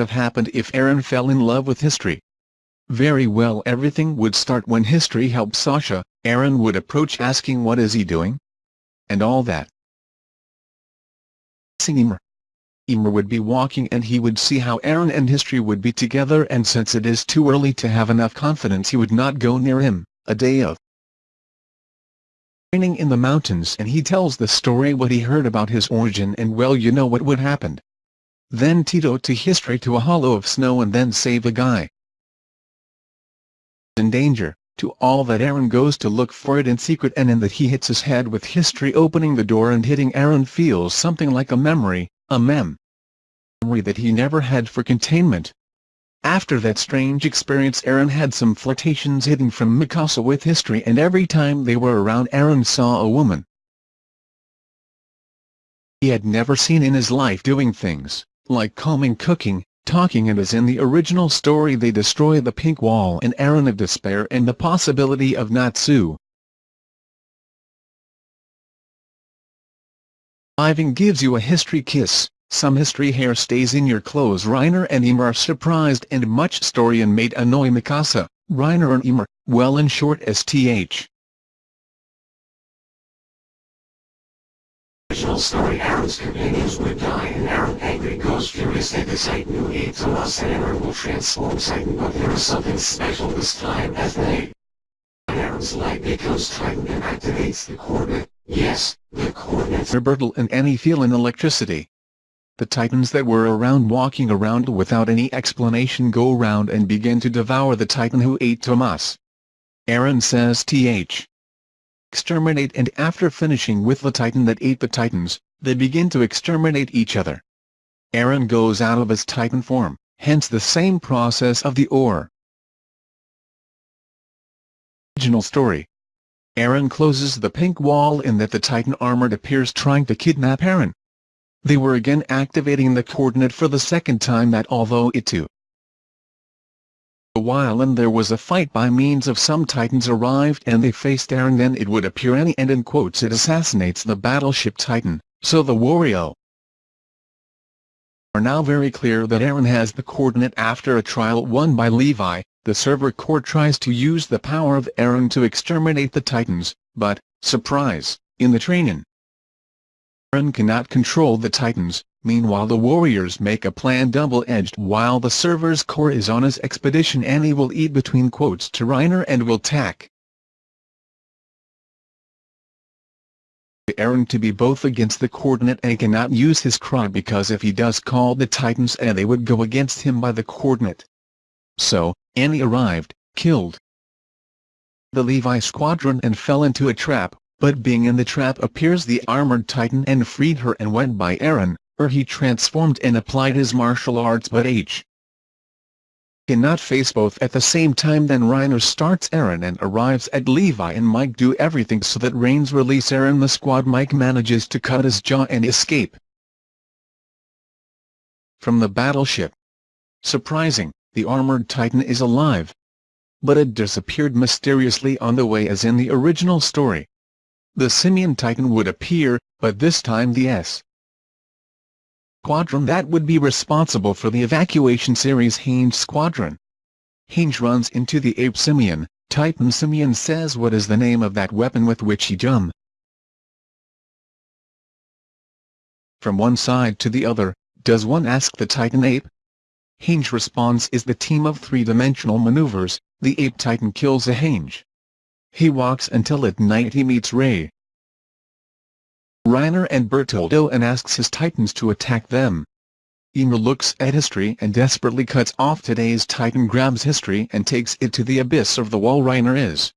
Have happened if Aaron fell in love with history? Very well everything would start when history helped Sasha, Aaron would approach asking what is he doing? And all that. Emer. Emer would be walking and he would see how Aaron and history would be together and since it is too early to have enough confidence he would not go near him, a day of training in the mountains and he tells the story what he heard about his origin and well you know what would happen. Then Tito to history to a hollow of snow and then save a guy. In danger, to all that Aaron goes to look for it in secret and in that he hits his head with history opening the door and hitting Aaron feels something like a memory, a mem. Memory that he never had for containment. After that strange experience Aaron had some flirtations hidden from Mikasa with history and every time they were around Aaron saw a woman he had never seen in his life doing things like combing cooking, talking and as in the original story they destroy the pink wall and Aaron of despair and the possibility of Natsu. Ivan gives you a history kiss, some history hair stays in your clothes Reiner and Emer are surprised and much story and made annoy Mikasa, Reiner and Emer, well in short STH. Original story Aaron's companions would die and Aaron angry goes furious at the Titan who ate Tomas and Aaron will transform Titan but there is something special this time as they Aaron's light becomes Titan and activates the coordinate, yes, the coordinates. Robertal and Annie feel an electricity. The Titans that were around walking around without any explanation go around and begin to devour the Titan who ate Tomas. Aaron says th exterminate and after finishing with the titan that ate the titans, they begin to exterminate each other. Aaron goes out of his titan form, hence the same process of the ore. Original story Aaron closes the pink wall in that the titan armored appears trying to kidnap Aaron. They were again activating the coordinate for the second time that although it too a while and there was a fight by means of some titans arrived and they faced Aaron then it would appear any and in quotes it assassinates the battleship titan, so the Wario are now very clear that Aaron has the coordinate after a trial won by Levi, the server core tries to use the power of Aaron to exterminate the titans, but, surprise, in the training Aaron cannot control the titans, Meanwhile the warriors make a plan double-edged while the server's core is on his expedition Annie will eat between quotes to Reiner and will tack. Aaron to be both against the coordinate and cannot use his cry because if he does call the Titans and they would go against him by the coordinate. So, Annie arrived, killed the Levi squadron and fell into a trap, but being in the trap appears the armored titan and freed her and went by Aaron, where he transformed and applied his martial arts but H cannot face both at the same time then Reiner starts Aaron and arrives at Levi and Mike do everything so that Reigns release Aaron the squad Mike manages to cut his jaw and escape from the battleship. Surprising, the armored titan is alive. But it disappeared mysteriously on the way as in the original story. The Simian Titan would appear, but this time the S squadron that would be responsible for the evacuation series Henge Squadron. Henge runs into the ape Simian, Titan Simian says what is the name of that weapon with which he jump. From one side to the other, does one ask the Titan ape? Henge responds is the team of three-dimensional maneuvers, the ape Titan kills a Henge. He walks until at night he meets Ray, Reiner and Bertoldo and asks his titans to attack them. Emer looks at history and desperately cuts off today's titan grabs history and takes it to the abyss of the wall Reiner is.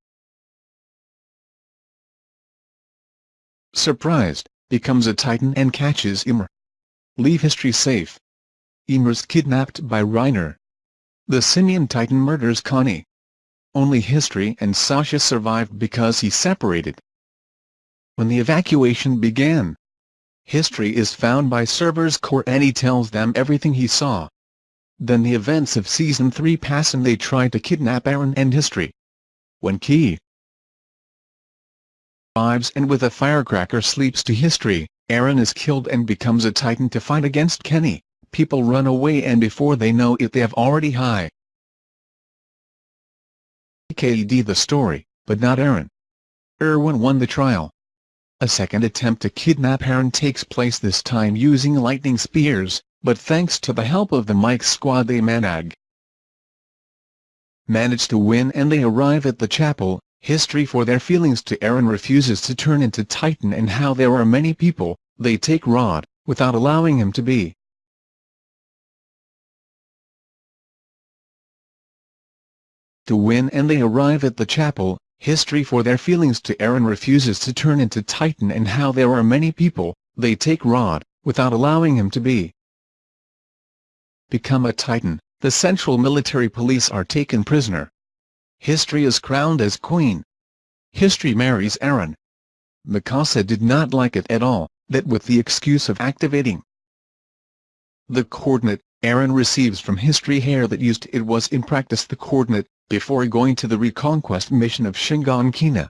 Surprised, becomes a titan and catches Emer. Leave history safe. Emer's kidnapped by Reiner. The Simian titan murders Connie. Only history and Sasha survived because he separated when the evacuation began. History is found by servers core and he tells them everything he saw. Then the events of Season 3 pass and they try to kidnap Aaron and History. When Key arrives and with a firecracker sleeps to History, Aaron is killed and becomes a Titan to fight against Kenny, people run away and before they know it they have already high. KD the story, but not Aaron. Erwin won the trial. A second attempt to kidnap Aaron takes place this time using lightning spears, but thanks to the help of the Mike squad they manag manage to win and they arrive at the chapel, history for their feelings to Aaron refuses to turn into Titan and how there are many people, they take Rod, without allowing him to be. To win and they arrive at the chapel, history for their feelings to Aaron refuses to turn into Titan and how there are many people, they take Rod, without allowing him to be. Become a Titan the Central Military Police are taken prisoner. History is crowned as queen. History marries Aaron. Mikasa did not like it at all, that with the excuse of activating the coordinate, Aaron receives from History hair that used it was in practice the coordinate, before going to the reconquest mission of Shiganshina.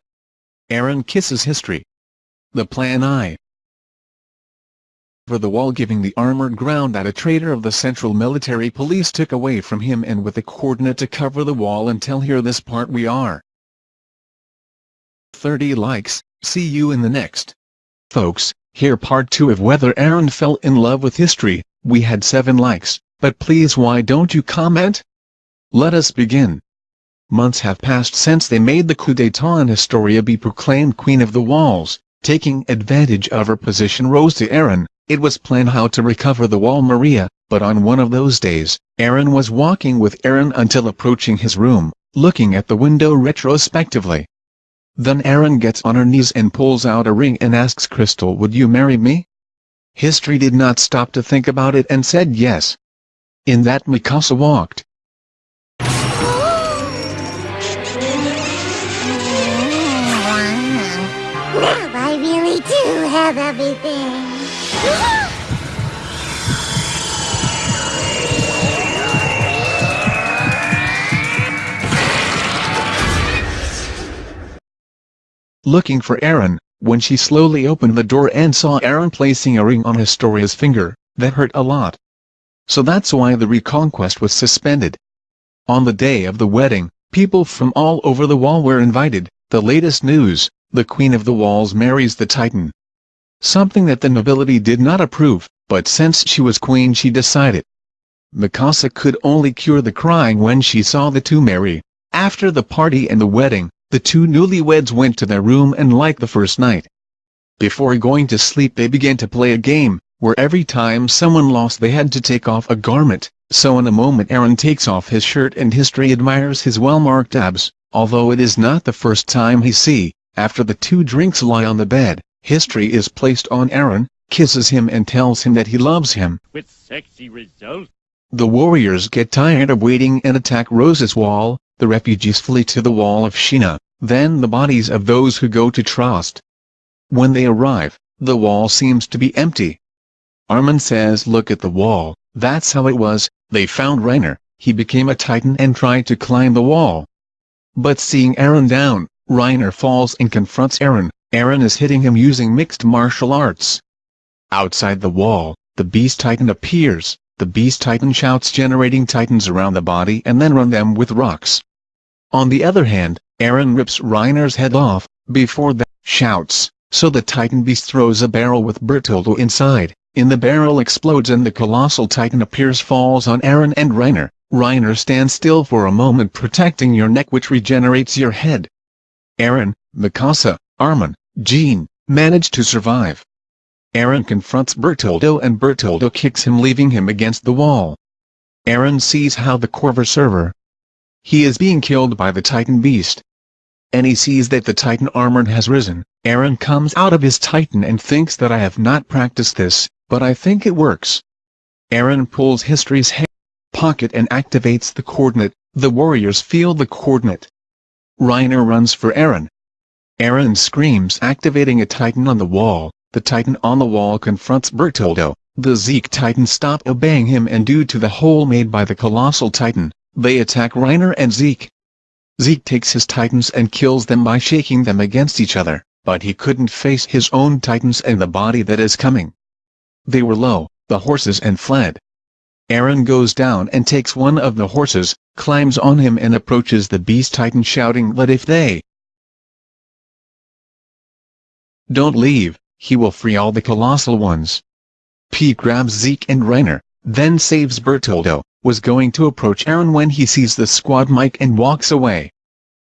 Aaron kisses History. The Plan I for the wall giving the armored ground that a traitor of the Central Military Police took away from him and with a coordinate to cover the wall until here this part we are. 30 likes, see you in the next. Folks, here part 2 of whether Aaron fell in love with history, we had 7 likes, but please why don't you comment? Let us begin. Months have passed since they made the coup d'etat and Historia be proclaimed Queen of the Walls, taking advantage of her position rose to Aaron, it was planned how to recover the wall Maria, but on one of those days, Aaron was walking with Aaron until approaching his room, looking at the window retrospectively. Then Aaron gets on her knees and pulls out a ring and asks Crystal would you marry me? History did not stop to think about it and said yes. In that Mikasa walked. Have everything. Looking for Aaron, when she slowly opened the door and saw Aaron placing a ring on Historia's finger, that hurt a lot. So that's why the reconquest was suspended. On the day of the wedding, people from all over the wall were invited, the latest news, the Queen of the Walls marries the Titan something that the nobility did not approve, but since she was queen she decided. Mikasa could only cure the crying when she saw the two marry. After the party and the wedding, the two newlyweds went to their room and like the first night. Before going to sleep they began to play a game, where every time someone lost they had to take off a garment, so in a moment Aaron takes off his shirt and history admires his well-marked abs, although it is not the first time he see, after the two drinks lie on the bed, History is placed on Aaron, kisses him and tells him that he loves him. With sexy results. The warriors get tired of waiting and attack Rose's wall, the refugees flee to the wall of Shina, then the bodies of those who go to Trost. When they arrive, the wall seems to be empty. Armin says look at the wall, that's how it was, they found Reiner, he became a titan and tried to climb the wall. But seeing Aaron down, Reiner falls and confronts Aaron, Aaron is hitting him using mixed martial arts. Outside the wall, the Beast Titan appears, the Beast Titan shouts generating titans around the body and then run them with rocks. On the other hand, Aaron rips Reiner's head off, before that, shouts, so the Titan Beast throws a barrel with Bertoldo inside, in the barrel explodes and the colossal Titan appears falls on Aaron and Reiner. Reiner stands still for a moment protecting your neck which regenerates your head. Aaron, Mikasa, Armin, Jean, manage to survive. Aaron confronts Bertoldo and Bertoldo kicks him leaving him against the wall. Aaron sees how the Corver server. He is being killed by the Titan Beast. And he sees that the Titan armor has risen. Aaron comes out of his Titan and thinks that I have not practiced this, but I think it works. Aaron pulls History's head pocket and activates the coordinate, the warriors feel the coordinate. Reiner runs for Aaron, Aaron screams activating a titan on the wall, the titan on the wall confronts Bertoldo, the Zeke titan stop obeying him and due to the hole made by the colossal titan, they attack Reiner and Zeke. Zeke takes his titans and kills them by shaking them against each other, but he couldn't face his own titans and the body that is coming. They were low, the horses and fled. Aaron goes down and takes one of the horses, climbs on him and approaches the Beast Titan shouting that if they don't leave, he will free all the colossal ones. Pieck grabs Zeke and Reiner, then saves Bertoldo, was going to approach Aaron when he sees the squad Mike and walks away.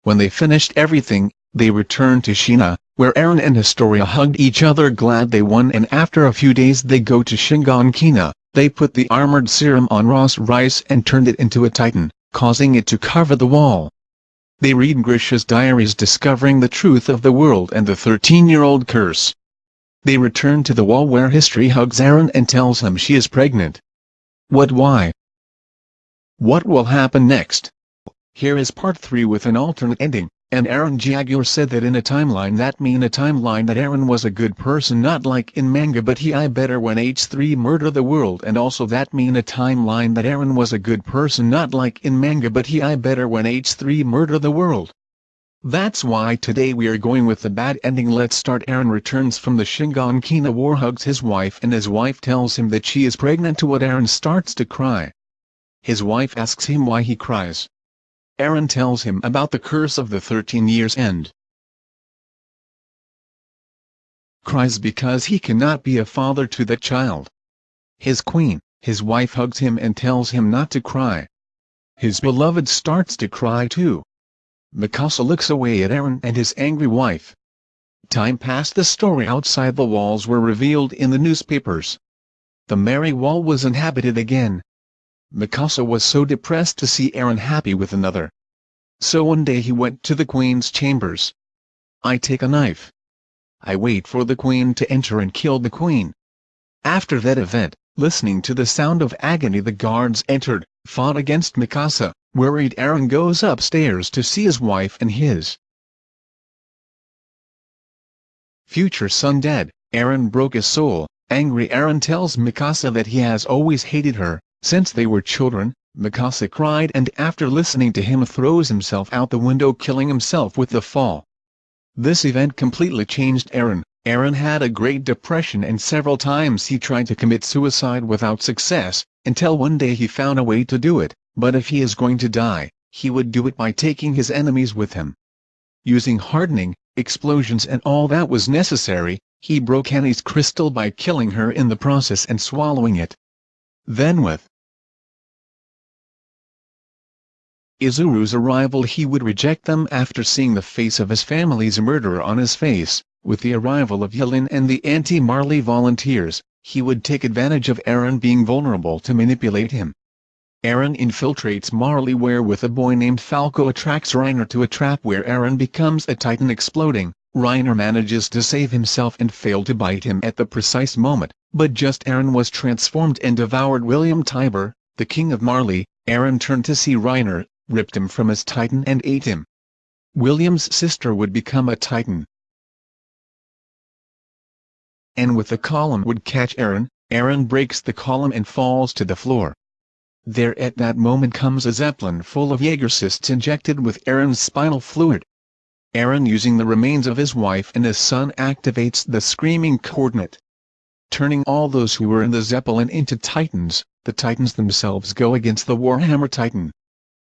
When they finished everything, they return to Shina, where Aaron and Historia hugged each other glad they won and after a few days they go to Shiganshina, they put the armored serum on Ross Rice and turned it into a titan, causing it to cover the wall. They read Grisha's diaries discovering the truth of the world and the 13-year-old curse. They return to the wall where History hugs Aaron and tells him she is pregnant. What why? What will happen next? Here is part 3 with an alternate ending, and Aaron Jaguar said that in a timeline that mean a timeline that Aaron was a good person not like in manga but he I better when H3 murder the world and also that mean a timeline that Aaron was a good person not like in manga but he I better when H3 murder the world. That's why today we are going with the bad ending let's start Aaron returns from the Shiganshina war hugs his wife and his wife tells him that she is pregnant to what Aaron starts to cry. His wife asks him why he cries. Eren tells him about the curse of the 13 years end. Cries because he cannot be a father to that child. His queen, his wife hugs him and tells him not to cry. His beloved starts to cry too. Mikasa looks away at Aaron and his angry wife. Time passed the story outside the walls were revealed in the newspapers. The Merry Wall was inhabited again. Mikasa was so depressed to see Aaron happy with another. So one day he went to the queen's chambers. I take a knife. I wait for the queen to enter and kill the queen. After that event, listening to the sound of agony the guards entered, fought against Mikasa. Worried Aaron goes upstairs to see his wife and his future son dead. Aaron broke his soul. Angry Aaron tells Mikasa that he has always hated her, since they were children. Mikasa cried and after listening to him throws himself out the window killing himself with the fall. This event completely changed Aaron. Aaron had a great depression and several times he tried to commit suicide without success, until one day he found a way to do it but if he is going to die, he would do it by taking his enemies with him. Using hardening, explosions and all that was necessary, he broke Annie's crystal by killing her in the process and swallowing it. Then with Izuru's arrival he would reject them after seeing the face of his family's murderer on his face. With the arrival of Yelin and the anti-Marley volunteers, he would take advantage of Aaron being vulnerable to manipulate him. Aaron infiltrates Marley where with a boy named Falco attracts Reiner to a trap where Aaron becomes a titan exploding. Reiner manages to save himself and fail to bite him at the precise moment, but just Aaron was transformed and devoured William Tybur, the king of Marley. Aaron turned to see Reiner, ripped him from his titan and ate him. William's sister would become a titan. And with the column would catch Aaron, Aaron breaks the column and falls to the floor. There at that moment comes a zeppelin full of Jaegercysts injected with Aaron's spinal fluid. Aaron using the remains of his wife and his son activates the screaming coordinate. Turning all those who were in the zeppelin into titans, the titans themselves go against the Warhammer Titan.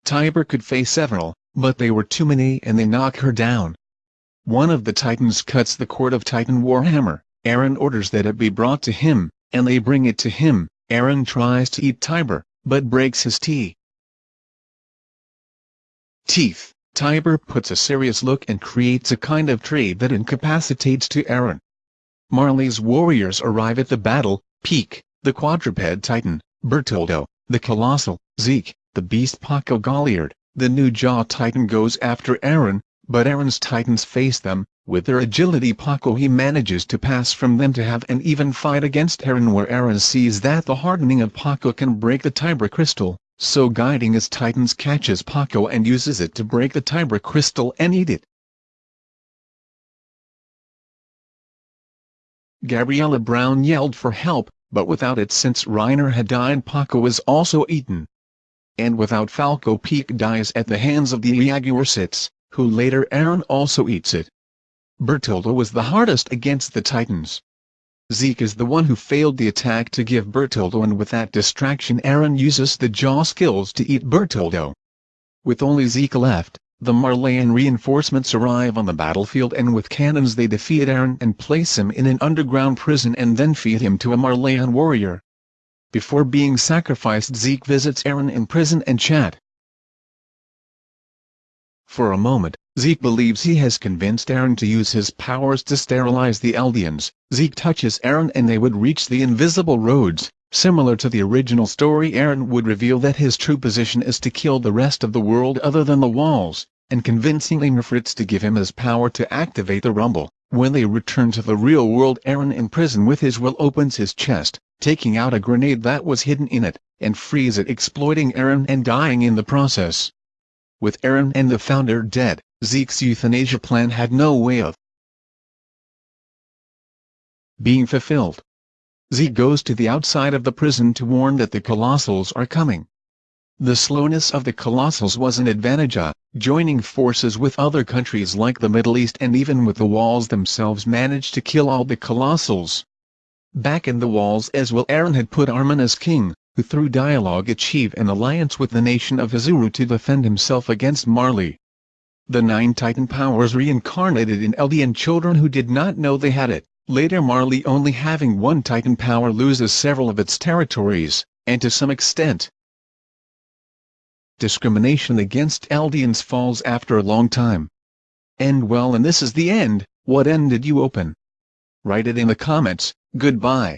Tybur could face several, but they were too many and they knock her down. One of the titans cuts the cord of Titan Warhammer, Aaron orders that it be brought to him, and they bring it to him, Aaron tries to eat Tybur, but breaks his teeth. Teeth. Tybur puts a serious look and creates a kind of tree that incapacitates to Eren. Marley's warriors arrive at the battle, Pieck, the quadruped titan, Bertoldo, the colossal, Zeke, the beast Paco Galliard, the new jaw titan goes after Aaron, but Aaron's titans face them, with their agility Paco he manages to pass from them to have an even fight against Aaron where Aaron sees that the hardening of Paco can break the Tybur crystal, so guiding his titans catches Paco and uses it to break the Tybur crystal and eat it. Gabriella Brown yelled for help, but without it since Reiner had died Paco was also eaten. And without Falco Pieck dies at the hands of the Jaguarsits, who later Aaron also eats it. Bertoldo was the hardest against the Titans. Zeke is the one who failed the attack to give Bertoldo and with that distraction Aaron uses the jaw skills to eat Bertoldo. With only Zeke left, the Marleyan reinforcements arrive on the battlefield and with cannons they defeat Aaron and place him in an underground prison and then feed him to a Marleyan warrior. Before being sacrificed Zeke visits Aaron in prison and chat. For a moment, Zeke believes he has convinced Aaron to use his powers to sterilize the Eldians. Zeke touches Aaron and they would reach the invisible roads. Similar to the original story Eren would reveal that his true position is to kill the rest of the world other than the walls, and convincingly Mithridates to give him his power to activate the rumble. When they return to the real world Eren in prison with his will opens his chest, taking out a grenade that was hidden in it, and frees it exploiting Eren and dying in the process. With Eren and the Founder dead, Zeke's euthanasia plan had no way of being fulfilled. Zeke goes to the outside of the prison to warn that the Colossals are coming. The slowness of the Colossals was an advantage uh, joining forces with other countries like the Middle East and even with the Walls themselves managed to kill all the Colossals. Back in the Walls as well Aaron had put Armin as king, who through dialogue achieve an alliance with the nation of Azuru to defend himself against Marley. The nine Titan powers reincarnated in Eldian children who did not know they had it. Later Marley only having one Titan power loses several of its territories, and to some extent, discrimination against Eldians falls after a long time. End well and this is the end, what end did you open? Write it in the comments, goodbye.